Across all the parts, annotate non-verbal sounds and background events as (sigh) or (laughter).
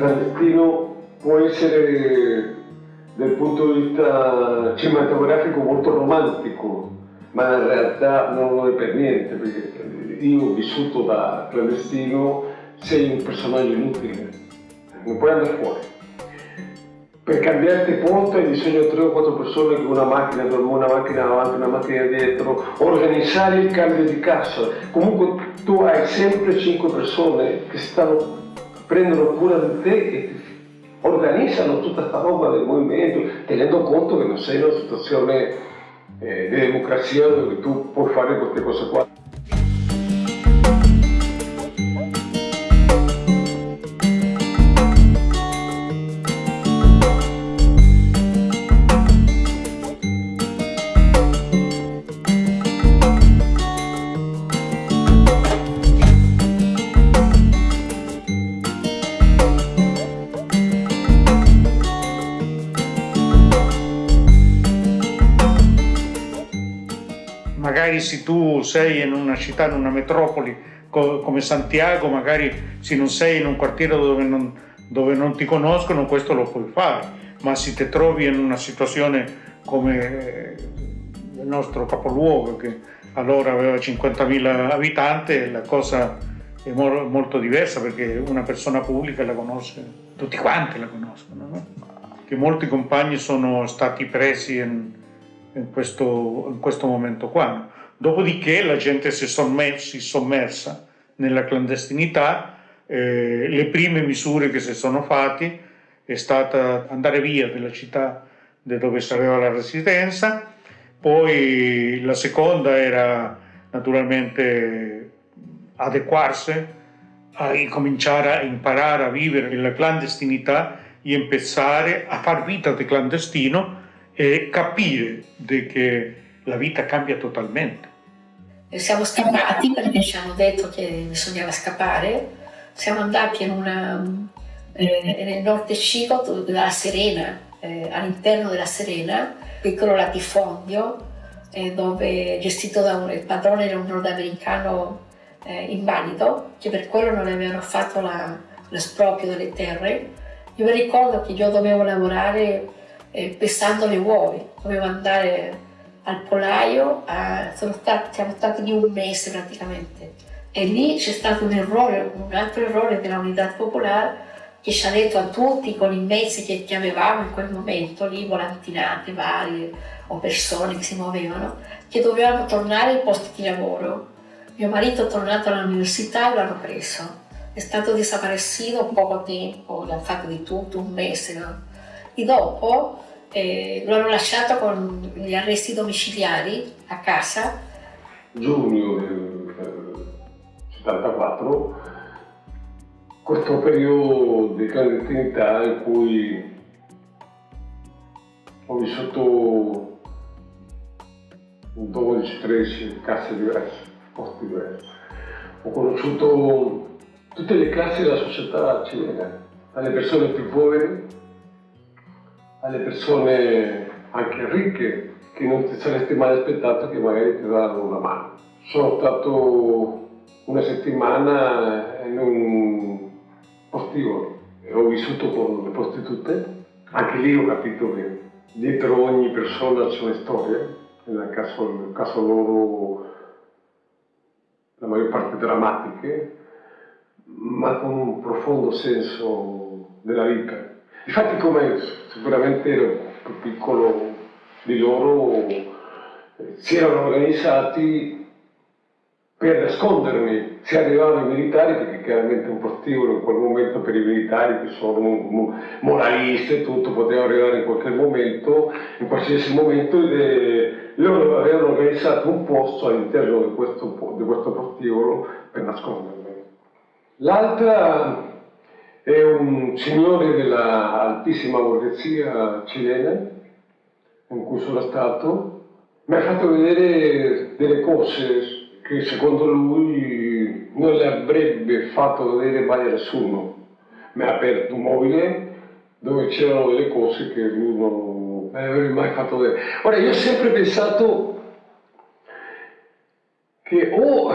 clandestino può essere dal punto di vista cinematografico molto romantico, ma in realtà non lo è per niente, perché io vissuto da clandestino, sei un personaggio inutile, non puoi andare fuori. Per cambiarti ponte hai bisogno di 3 o 4 persone con una macchina, una macchina avanti, una macchina dietro, organizzare il cambio di cassa. Comunque tu hai sempre 5 persone che stanno, prendono cura di te e organizzano tutta questa roba del movimento, tenendo conto che non sei in una situazione eh, di democrazia dove tu puoi fare queste cose qua. Sei in una città, in una metropoli come Santiago, magari se non sei in un quartiere dove non, dove non ti conoscono, questo lo puoi fare, ma se ti trovi in una situazione come il nostro capoluogo, che allora aveva 50.000 abitanti, la cosa è molto diversa perché una persona pubblica la conosce, tutti quanti la conoscono, no? che molti compagni sono stati presi in, in, questo, in questo momento qua. Dopodiché la gente si è sommersa nella clandestinità, eh, le prime misure che si sono fatte è stata andare via dalla città dove si aveva la residenza, poi la seconda era naturalmente adeguarsi, a cominciare a imparare a vivere nella clandestinità e iniziare a far vita di clandestino e capire che la vita cambia totalmente. Siamo scappati perché ci hanno detto che bisognava scappare, siamo andati una, eh, nel nord Cico della Serena, eh, all'interno della Serena, piccolo latifondio, eh, dove gestito da un il padrone era un nordamericano eh, invalido, che per quello non avevano fatto l'esproprio delle terre. Io mi ricordo che io dovevo lavorare eh, pestando le uova, dovevo andare al polaio, a, stati, siamo stati lì un mese praticamente e lì c'è stato un errore, un altro errore della Unità Popolare che ci ha detto a tutti con i mezzi che, che avevamo in quel momento, lì volantinate varie o persone che si muovevano, che dovevamo tornare ai posti di lavoro. Mio marito è tornato all'università e l'hanno preso. È stato desaparecido poco tempo, l'hanno fatto di tutto, un mese. No? E dopo eh, lo hanno lasciato con gli arresti domiciliari a casa. Giugno del 74, questo periodo di clandestinità in cui ho vissuto 12-13 casse diverse, posti diversi. Ho conosciuto tutte le classi della società cilena, dalle persone più povere alle persone anche ricche che non ti saresti mai aspettato che magari ti daranno una mano. Sono stato una settimana in un postivolo e ho vissuto con le prostitute. Anche lì ho capito che dietro ogni persona c'è una storia, nel caso, nel caso loro la maggior parte drammatiche, ma con un profondo senso della vita. Infatti come sicuramente ero più piccolo di loro, si erano organizzati per nascondermi se arrivavano i militari, perché chiaramente un prostíbulo in quel momento per i militari che sono moralisti e tutto, poteva arrivare in qualche momento, in qualsiasi momento, e loro avevano organizzato un posto all'interno di questo, di questo prostíbulo per nascondermi. L'altra è un signore dell'altissima borghesia cilena in cui sono stato, mi ha fatto vedere delle cose che secondo lui non le avrebbe fatto vedere mai nessuno. Mi ha aperto un mobile dove c'erano delle cose che lui non avrebbe mai fatto vedere. Ora, io ho sempre pensato che o oh,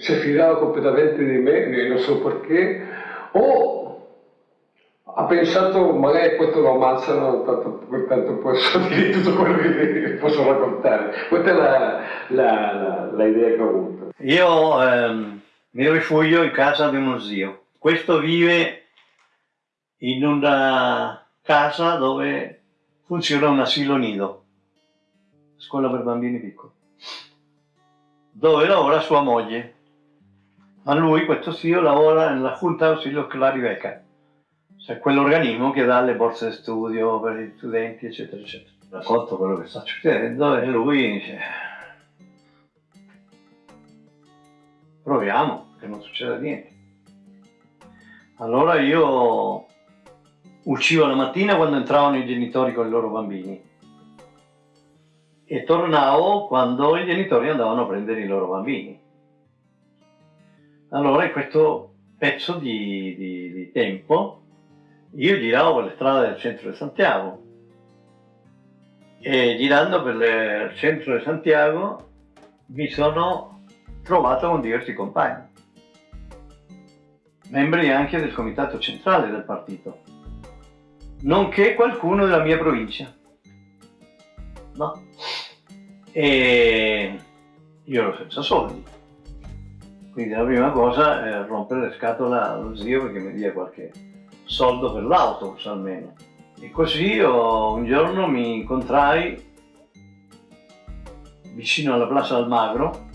si fidava completamente di me, non so perché, O ha pensato magari questo lo ammazzano, tanto, tanto posso (laughs) dire tutto quello che (laughs) posso raccontare. Questa è la, la, la, la idea che ho avuto. Io ehm, mi rifugio in casa di uno zio. Questo vive in una casa dove funziona un asilo nido, scuola per bambini piccoli, dove lavora sua moglie. Ma lui, questo zio, lavora nella Junta Ausilio Clari Beca, cioè quell'organismo che dà le borse di studio per gli studenti, eccetera, eccetera. Racconto quello che sta succedendo e lui dice proviamo, che non succeda niente. Allora io uscivo la mattina quando entravano i genitori con i loro bambini e tornavo quando i genitori andavano a prendere i loro bambini. Allora in questo pezzo di, di, di tempo io giravo per le strade del centro di Santiago e girando per il centro di Santiago mi sono trovato con diversi compagni, membri anche del comitato centrale del partito, nonché qualcuno della mia provincia. No. E io ero senza soldi. Quindi la prima cosa è rompere le scatole allo zio perché mi dia qualche soldo per l'autobus almeno. E così io un giorno mi incontrai vicino alla Plaza del Magro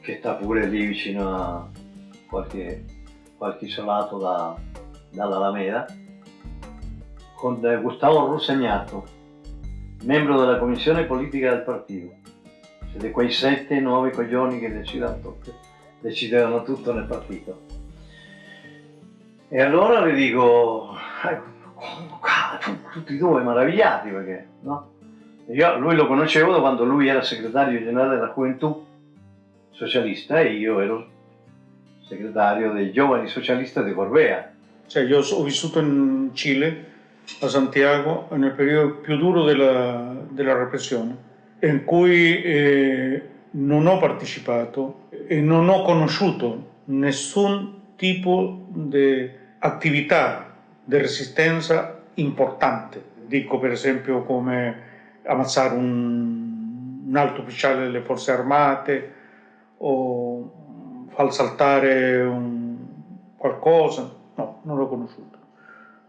che sta pure lì vicino a qualche, qualche isolato da, dall'Alameda, con Gustavo Rossegnato, membro della commissione politica del partito. Siete quei sette nuovi coglioni che decidevano tutto, decidevano tutto nel partito. E allora le dico, tutti e due meravigliati perché, no? Io lui lo conoscevo da quando lui era segretario generale della Juventud socialista e io ero segretario dei giovani socialisti di Corbea. Cioè, io ho vissuto in Cile, a Santiago, nel periodo più duro della, della repressione, in cui eh, non ho partecipato e non ho conosciuto nessun tipo di attività di resistenza importante. Dico per esempio come ammazzare un, un alto ufficiale delle forze armate, o far saltare un qualcosa, no, non l'ho conosciuto.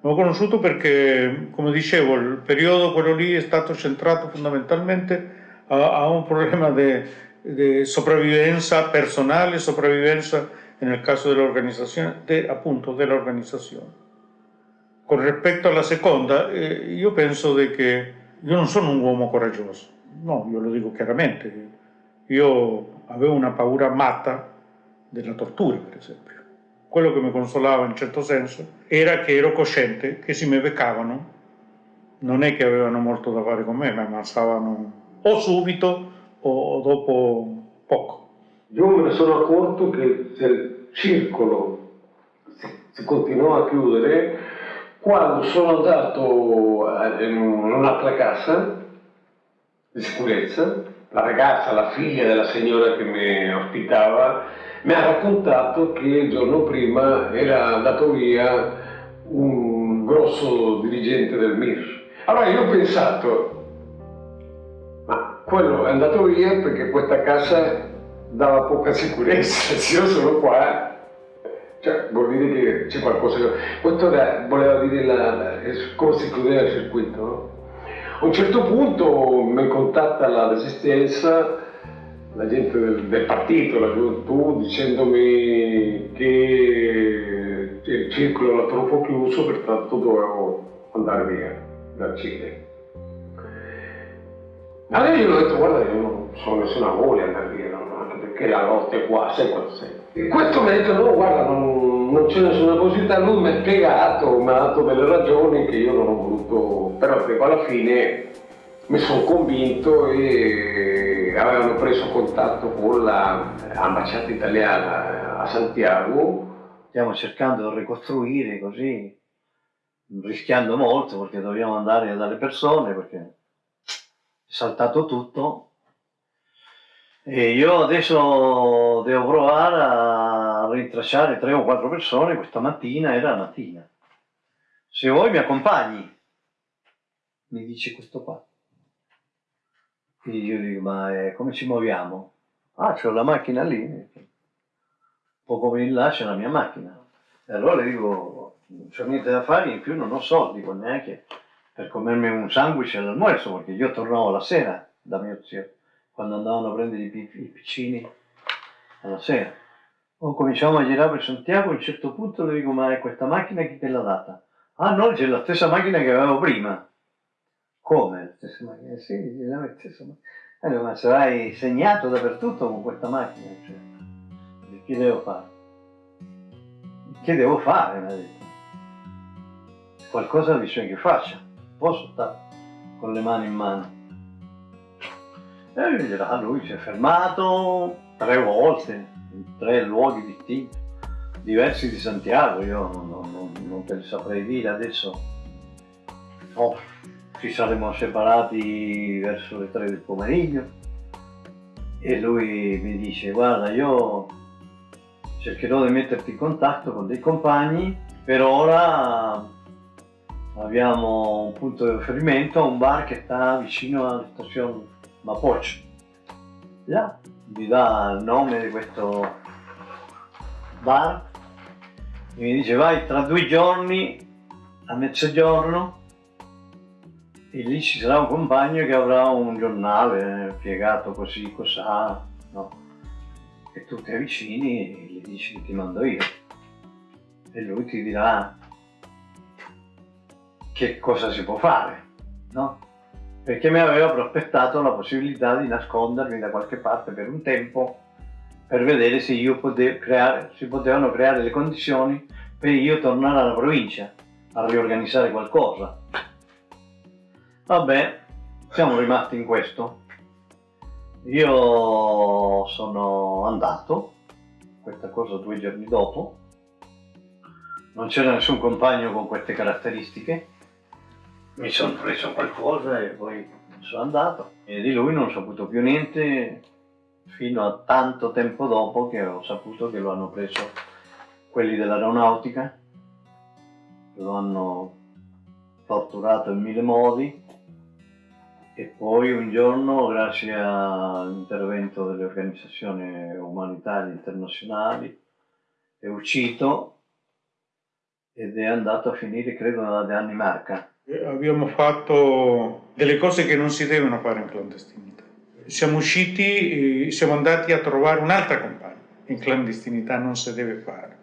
L'ho conosciuto perché, come dicevo, il periodo quello lì è stato centrato fondamentalmente a, a un problema di sopravvivenza personale, sopravvivenza nel caso dell'organizzazione, de, appunto dell'organizzazione. Con rispetto alla seconda, eh, io penso che io non sono un uomo coraggioso, no, io lo dico chiaramente, io avevo una paura matta della tortura, per esempio. Quello che mi consolava in certo senso era che ero cosciente che se mi beccavano non è che avevano molto da fare con me, mi ammazzavano o subito o dopo poco. Io me ne sono accorto che il circolo si continuò a chiudere quando sono andato in un'altra casa di sicurezza la ragazza, la figlia della signora che mi ospitava, mi ha raccontato che il giorno prima era andato via un grosso dirigente del MIR. Allora io ho pensato, ma quello è andato via perché questa casa dava poca sicurezza, (laughs) se io sono qua, cioè vuol dire che c'è qualcosa che... Questo era, voleva dire la, la, come si chiudeva il circuito, no? A un certo punto mi contatta la resistenza, la gente del, del partito, la gioventù, dicendomi che il circolo era troppo chiuso, pertanto dovevo andare via dal Cile. Allora io ho detto, guarda, io non ho nessuna voglia di andare via, anche perché la notte qua, sai quanto sei. Questo mi ha detto, no, guarda, non, non c'è nessuna possibilità, lui mi ha spiegato, mi ha dato delle ragioni che io non ho voluto, però che alla fine mi sono convinto e avevano preso contatto con l'ambasciata italiana a Santiago. Stiamo cercando di ricostruire così, rischiando molto perché dobbiamo andare dalle persone perché saltato tutto e io adesso devo provare a rintracciare tre o quattro persone questa mattina, era la mattina. Se vuoi mi accompagni, mi dice questo qua. Quindi io dico, ma eh, come ci muoviamo? Ah, c'ho la macchina lì, poco in là c'è la mia macchina. E allora dico, non c'ho niente da fare, in più non ho soldi, neanche per comermi un sandwich all'almuerzo, perché io tornavo la sera da mio zio, quando andavano a prendere i, i piccini alla sera. O cominciamo a girare per Santiago, a un certo punto le dico, ma è questa macchina chi te l'ha data? Ah no, c'è la stessa macchina che avevo prima. Come? La stessa macchina? Sì, è la stessa macchina. Allora, ma sarai segnato dappertutto con questa macchina, cioè, che devo fare? Che devo fare? Mi ha detto. Qualcosa bisogna che faccia, posso stare con le mani in mano. E là lui si è fermato tre volte, in tre luoghi distinti, diversi di Santiago, io non, non, non te li saprei dire adesso. Oh, ci saremmo separati verso le tre del pomeriggio e lui mi dice guarda io cercherò di metterti in contatto con dei compagni, per ora abbiamo un punto di riferimento un bar che sta vicino alla stazione Mapocho. Là mi dà il nome di questo bar e mi dice vai tra due giorni a mezzogiorno e lì ci sarà un compagno che avrà un giornale piegato così, cos'ha, no? E tu ti avvicini e gli dici ti mando io. E lui ti dirà che cosa si può fare, no? perché mi aveva prospettato la possibilità di nascondermi da qualche parte per un tempo per vedere se creare, si potevano creare le condizioni per io tornare alla provincia a riorganizzare qualcosa. Vabbè, siamo rimasti in questo. Io sono andato, questa cosa due giorni dopo, non c'era nessun compagno con queste caratteristiche, mi sono preso qualcosa e poi sono andato. E di lui non ho saputo più niente fino a tanto tempo dopo che ho saputo che lo hanno preso quelli dell'aeronautica, lo hanno torturato in mille modi. E poi un giorno grazie all'intervento delle organizzazioni umanitarie internazionali è uscito ed è andato a finire credo nella Danimarca abbiamo fatto delle cose che non si devono fare in clandestinità. Siamo usciti, siamo andati a trovare un'altra compagna. In clandestinità non si deve fare.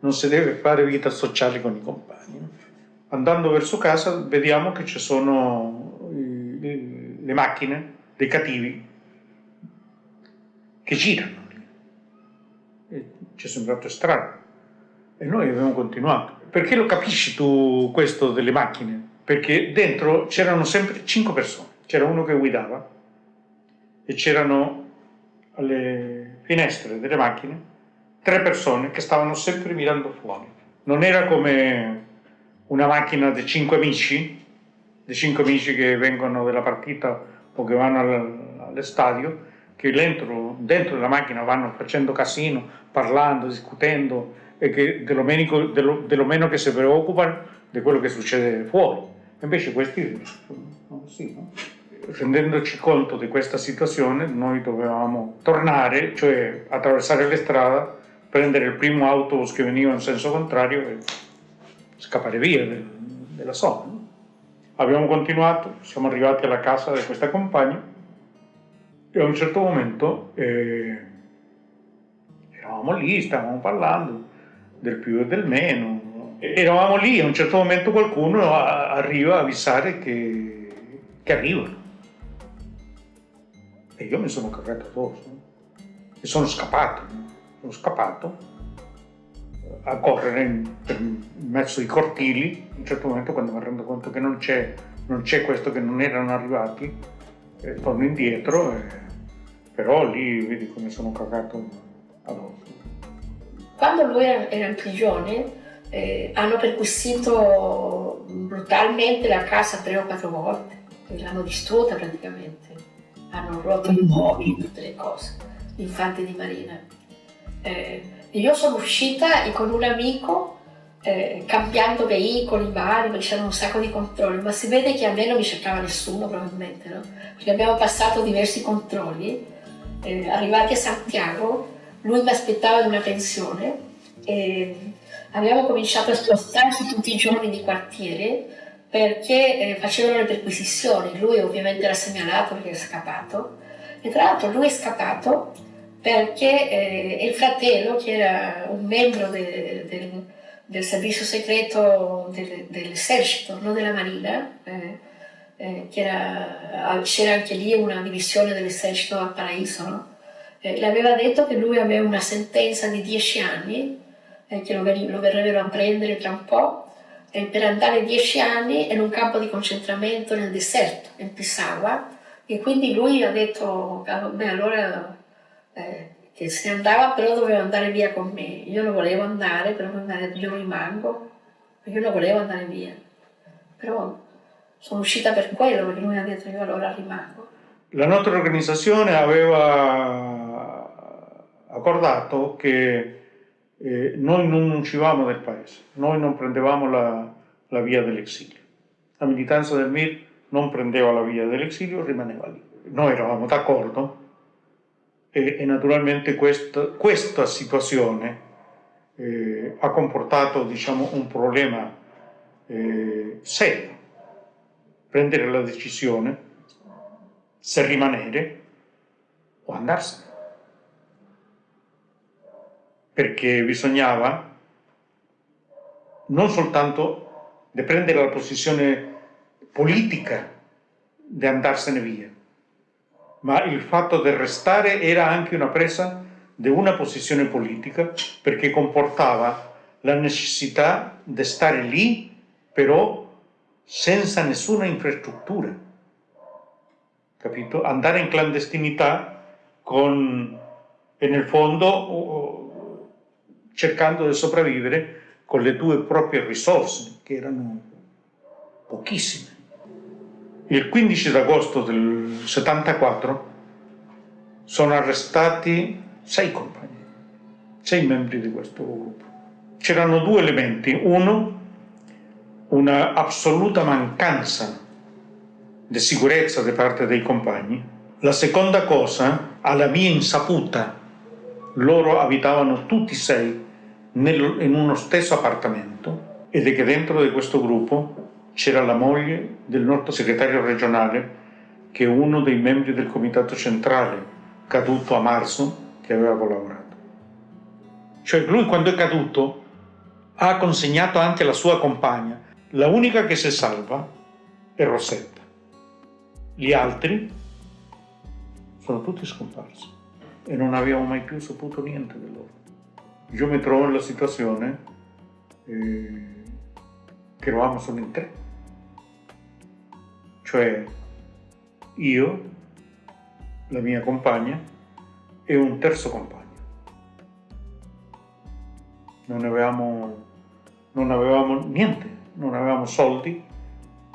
Non si deve fare vita sociale con i compagni. Andando verso casa vediamo che ci sono le macchine dei cattivi che girano lì. E ci è sembrato strano. E noi abbiamo continuato. Perché lo capisci tu questo delle macchine? Perché dentro c'erano sempre cinque persone, c'era uno che guidava e c'erano alle finestre delle macchine tre persone che stavano sempre mirando fuori. Non era come una macchina di cinque amici, di cinque amici che vengono dalla partita o che vanno all'estadio, che dentro, dentro la macchina vanno facendo casino, parlando, discutendo e che dello meno, dello, dello meno che si preoccupano di quello che succede fuori. Invece questi, sì, no? rendendoci conto di questa situazione, noi dovevamo tornare, cioè attraversare le strade, prendere il primo autobus che veniva in senso contrario e scappare via del, della zona. No? Abbiamo continuato, siamo arrivati alla casa di questa compagna e a un certo momento eh, eravamo lì, stavamo parlando del più e del meno, eravamo lì e a un certo momento qualcuno arriva a avvisare che, che arrivano. E io mi sono cagato addosso e sono scappato. Sono scappato a correre in mezzo ai cortili. A un certo momento, quando mi rendo conto che non c'è, non c'è questo, che non erano arrivati, eh, torno indietro. Eh, però lì vedi come sono cagato addosso. Quando lui era in prigione, eh, hanno perquisito brutalmente la casa tre o quattro volte, l'hanno distrutta praticamente, hanno rotto i mobili, tutte le cose, l'infante di Marina. Eh, io sono uscita con un amico eh, cambiando veicoli vari, c'erano un sacco di controlli, ma si vede che a me non mi cercava nessuno probabilmente, no? Perché abbiamo passato diversi controlli, eh, arrivati a Santiago, lui mi aspettava in una pensione e abbiamo cominciato a spostarci tutti i giorni di quartiere perché eh, facevano le perquisizioni, lui ovviamente era segnalato perché è scappato e tra l'altro lui è scappato perché eh, il fratello che era un membro de, de, del servizio segreto del, dell'esercito, non della marina, eh, eh, c'era anche lì una divisione dell'esercito a Paraíso, no? eh, le aveva detto che lui aveva una sentenza di 10 anni, eh, che lo, lo, verrebbero a prendere tra un po', eh, per andare 10 anni in un campo di concentramento nel deserto, in Pisagua, e quindi lui ha detto, beh allora eh, che se ne andava però doveva andare via con me, io non volevo andare, però mi io rimango, io non volevo andare via, però sono uscita per quello, perché lui ha detto io allora rimango. La nostra organizzazione aveva accordato che eh, noi non uscivamo del paese, noi non prendevamo la, la via dell'esilio. La militanza del MIR non prendeva la via dell'esilio, rimaneva lì. Noi eravamo d'accordo e, e, naturalmente questa, questa situazione eh, ha comportato diciamo, un problema eh, serio. Prendere la decisione se rimanere o andarsene perché bisognava non soltanto prendere la posizione politica di andarsene via, ma il fatto di restare era anche una presa di una posizione politica perché comportava la necessità di stare lì, però senza nessuna infrastruttura. Capito? Andare in clandestinità con, nel fondo cercando di sopravvivere con le tue proprie risorse, che erano pochissime. Il 15 agosto del 74 sono arrestati sei compagni, sei membri di questo gruppo. C'erano due elementi. Uno, una assoluta mancanza di sicurezza da parte dei compagni. La seconda cosa, alla mia insaputa, loro abitavano tutti e sei in uno stesso appartamento ed è che dentro di questo gruppo c'era la moglie del nostro segretario regionale che è uno dei membri del comitato centrale caduto a marzo che aveva collaborato. Cioè lui quando è caduto ha consegnato anche la sua compagna. La unica che si salva è Rosetta. Gli altri sono tutti scomparsi e non abbiamo mai più saputo niente di loro io mi trovo nella situazione eh, che eravamo solo in tre. Cioè io, la mia compagna e un terzo compagno. Non avevamo, non avevamo niente, non avevamo soldi,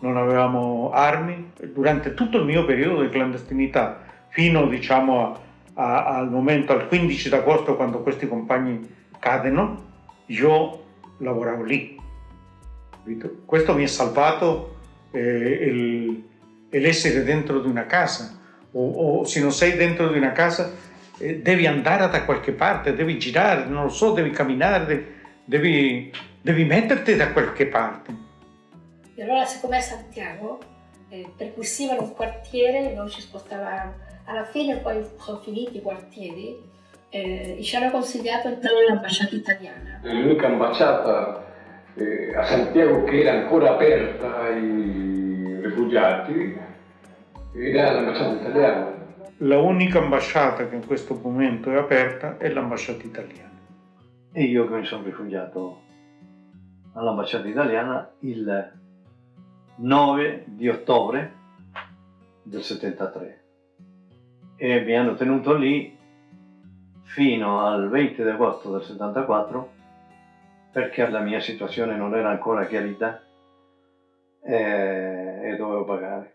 non avevamo armi. Durante tutto il mio periodo di clandestinità, fino diciamo a, a, al momento, al 15 d'agosto, quando questi compagni cadono, io lavoravo lì. Questo mi ha salvato eh, l'essere dentro di una casa, o, o, se non sei dentro di una casa eh, devi andare da qualche parte, devi girare, non lo so, devi camminare, devi, devi metterti da qualche parte. E allora siccome a Santiago eh, perquisivano un quartiere, noi ci spostavamo, alla fine poi sono finiti i quartieri eh, ci hanno consigliato entrare nell'ambasciata italiana. L'unica ambasciata eh, a Santiago che era ancora aperta ai rifugiati era l'ambasciata italiana. La unica ambasciata che in questo momento è aperta è l'ambasciata italiana. E io che mi sono rifugiato all'ambasciata italiana il 9 di ottobre del 73 e mi hanno tenuto lì fino al 20 agosto del 74 perché la mia situazione non era ancora chiarita e, e dovevo pagare.